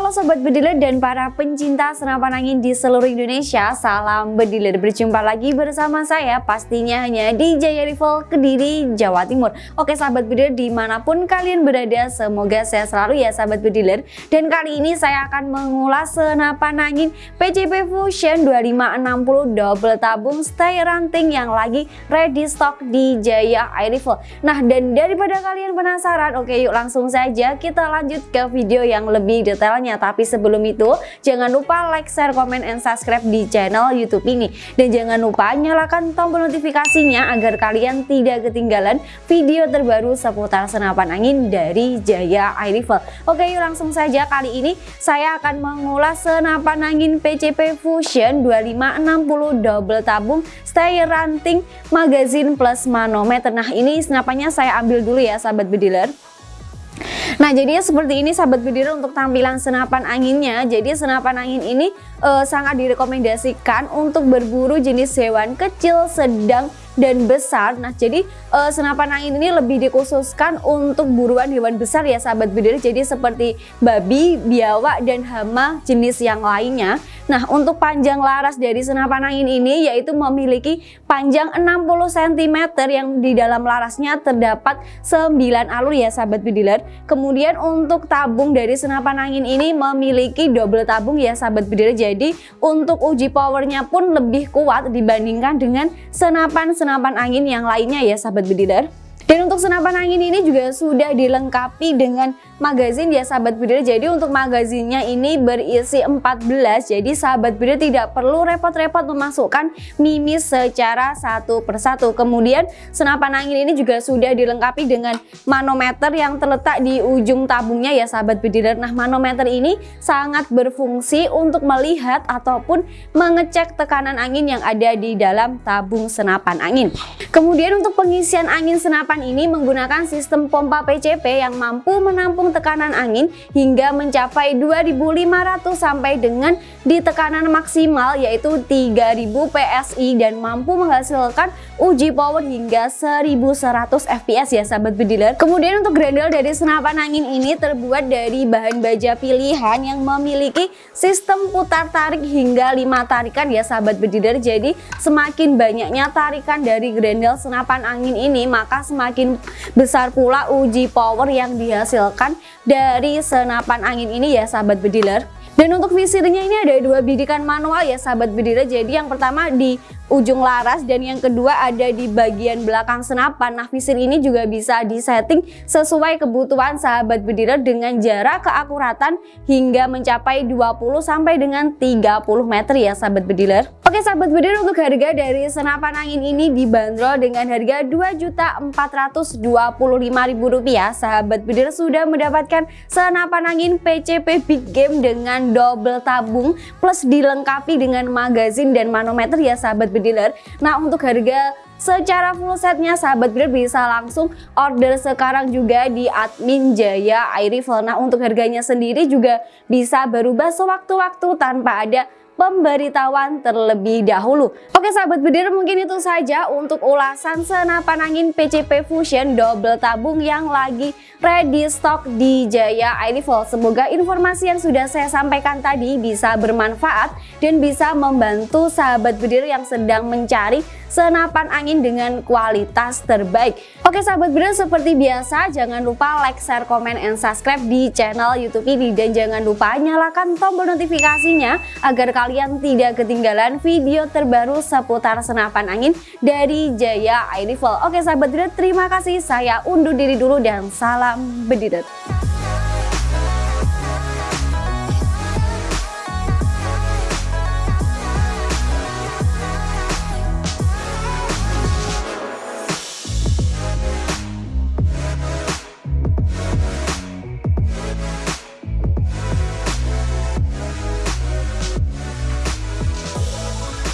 Halo Sobat Bediler dan para pencinta senapan angin di seluruh Indonesia Salam Bediler, berjumpa lagi bersama saya pastinya hanya di Jaya Rival Kediri, Jawa Timur. Oke Sahabat Bediler di mana pun kalian berada semoga sehat selalu ya Sahabat Bediler. Dan kali ini saya akan mengulas senapan angin PCP Fusion 2560 double tabung stay ranting yang lagi ready stock di Jaya Air Rifle Nah dan daripada kalian penasaran oke yuk langsung saja kita lanjut ke video yang lebih detail channelnya. Tapi sebelum itu, jangan lupa like, share, komen, and subscribe di channel YouTube ini. Dan jangan lupa nyalakan tombol notifikasinya agar kalian tidak ketinggalan video terbaru seputar senapan angin dari Jaya Air Rifle. Oke yuk langsung saja kali ini saya akan mengulas senapan angin PCP Fusion 2560 double tabung stay ranting magazine plus manometer. Nah ini senapannya saya ambil dulu ya sahabat bediler. Nah jadinya seperti ini sahabat bediler untuk tampilan senapan anginnya. Jadi senapan angin ini uh, sangat direkomendasikan untuk berburu jenis hewan kecil, sedang, dan besar. Nah, jadi uh, senapan angin ini lebih dikhususkan untuk buruan hewan besar ya sahabat bediler. Jadi seperti babi, biawak, dan hama jenis yang lainnya. Nah, untuk panjang laras dari senapan angin ini yaitu memiliki panjang 60 cm yang di dalam larasnya terdapat 9 alur ya sahabat bediler. Kemudian untuk tabung dari senapan angin ini memiliki double tabung ya sahabat bediler. Jadi untuk uji powernya pun lebih kuat dibandingkan dengan senapan-senapan angin yang lainnya ya sahabat bediler. Dan untuk senapan angin ini juga sudah dilengkapi dengan magazin ya sahabat bidir jadi untuk magazinnya ini berisi 14 jadi sahabat bidir tidak perlu repot-repot memasukkan mimis secara satu persatu. Kemudian senapan angin ini juga sudah dilengkapi dengan manometer yang terletak di ujung tabungnya ya sahabat bidir nah manometer ini sangat berfungsi untuk melihat ataupun mengecek tekanan angin yang ada di dalam tabung senapan angin. Kemudian untuk pengisian angin senapan ini menggunakan sistem pompa PCP yang mampu menampung tekanan angin hingga mencapai 2500 sampai dengan di tekanan maksimal yaitu 3000 PSI dan mampu menghasilkan uji power hingga 1100 fps ya sahabat bediler. Kemudian untuk grendel dari senapan angin ini terbuat dari bahan baja pilihan yang memiliki sistem putar tarik hingga 5 tarikan ya sahabat bediler. Jadi semakin banyaknya tarikan dari grendel senapan angin ini maka semakin besar pula uji power yang dihasilkan dari senapan angin ini ya sahabat bediler dan untuk visirnya ini ada dua bidikan manual ya sahabat bediler jadi yang pertama di ujung laras dan yang kedua ada di bagian belakang senapan. Nah visir ini juga bisa disetting sesuai kebutuhan sahabat bediler dengan jarak keakuratan hingga mencapai 20 sampai dengan 30 meter ya sahabat bediler. Oke sahabat bediler untuk harga dari senapan angin ini dibanderol dengan harga Rp2.425.000 sahabat bediler sudah mendapatkan senapan angin PCP Big Game dengan double tabung plus dilengkapi dengan magazin dan manometer ya sahabat bediler. Nah untuk harga secara full setnya sahabat bidder bisa langsung order sekarang juga di admin Jaya Air Rifle. Nah untuk harganya sendiri juga bisa berubah sewaktu-waktu tanpa ada pemberitahuan terlebih dahulu. Oke sahabat bedir mungkin itu saja untuk ulasan senapan angin PCP Fusion double tabung yang lagi ready stock di Jaya Rifle. Semoga informasi yang sudah saya sampaikan tadi bisa bermanfaat dan bisa membantu sahabat bedir yang sedang mencari senapan angin dengan kualitas terbaik. Oke sahabat bener seperti biasa jangan lupa like, share, komen, and subscribe di channel youtube ini dan jangan lupa nyalakan tombol notifikasinya agar kalian tidak ketinggalan video terbaru seputar senapan angin dari Jaya Air. Oke sahabat bener terima kasih saya undur diri dulu dan salam bedidet.